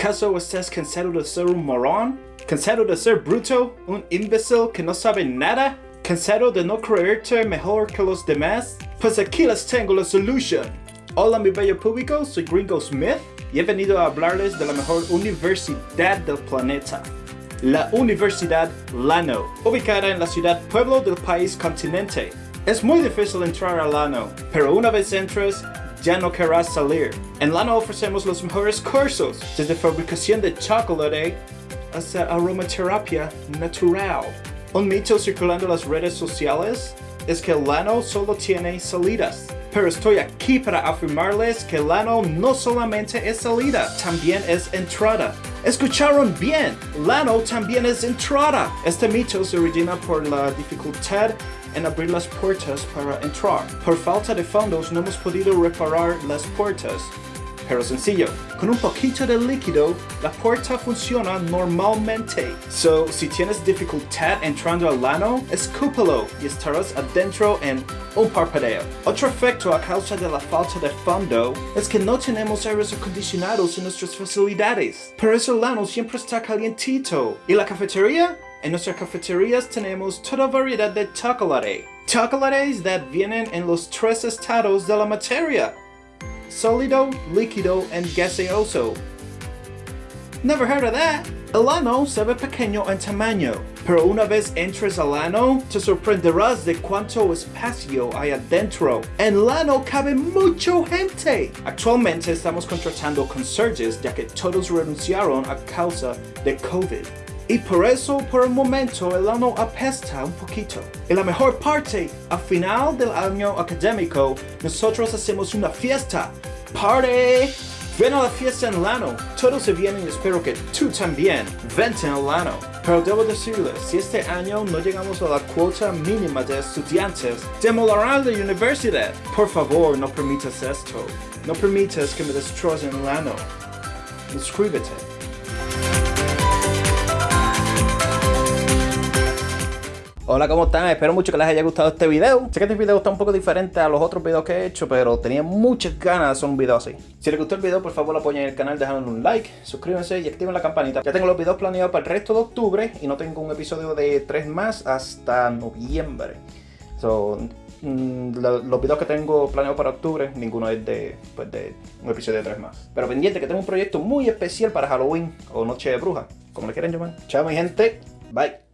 ¿Acaso estás cansado de ser un morón? ¿Cansado de ser bruto? ¿Un imbécil que no sabe nada? ¿Cansado de no creerte mejor que los demás? Pues aquí les tengo la solución. Hola mi bello público, soy Gringo Smith y he venido a hablarles de la mejor universidad del planeta. La Universidad Lano, ubicada en la ciudad pueblo del país continente. Es muy difícil entrar a Lano, pero una vez entres, ya no querrás salir. En Lano ofrecemos los mejores cursos, desde fabricación de chocolate hasta aromaterapia natural. Un mito circulando las redes sociales es que Lano solo tiene salidas. Pero estoy aquí para afirmarles que Lano no solamente es salida, también es entrada. ¿Escucharon bien? Lano también es entrada. Este mito se origina por la dificultad en abrir las puertas para entrar. Por falta de fondos no hemos podido reparar las puertas. Pero sencillo, con un poquito de líquido, la puerta funciona normalmente. So, si tienes dificultad entrando al lano, escúpelo y estarás adentro en un parpadeo. Otro efecto a causa de la falta de fondo es que no tenemos aires acondicionados en nuestras facilidades. Por eso el lano siempre está calientito. ¿Y la cafetería? En nuestras cafeterías tenemos toda variedad de chocolate. Chocolates that vienen en los tres estados de la materia. Sólido, líquido, and gaseoso. Never heard of that. El ano se ve pequeño en tamaño, pero una vez entres al ano, te sorprenderás de cuánto espacio hay adentro. En el ano cabe mucha gente. Actualmente estamos contratando conserjes ya que todos renunciaron a causa de COVID. Y por eso, por el momento, el ano apesta un poquito. Y la mejor parte, a final del año académico, nosotros hacemos una fiesta. ¡Party! Ven a la fiesta en Lano. Todos se vienen y espero que tú también. Vente en Lano. Pero debo decirles, si este año no llegamos a la cuota mínima de estudiantes, demolerán la universidad. Por favor, no permitas esto. No permitas que me destrocen Lano. Inscríbete. Hola, ¿cómo están? Espero mucho que les haya gustado este video. Sé que este video está un poco diferente a los otros videos que he hecho, pero tenía muchas ganas de hacer un video así. Si les gustó el video, por favor apoyen el canal dejando un like, suscríbanse y activen la campanita. Ya tengo los videos planeados para el resto de octubre y no tengo un episodio de 3 más hasta noviembre. So, mm, los videos que tengo planeados para octubre, ninguno es de, pues, de un episodio de 3 más. Pero pendiente que tengo un proyecto muy especial para Halloween o Noche de Bruja, como le quieran llamar. Chao mi gente, bye.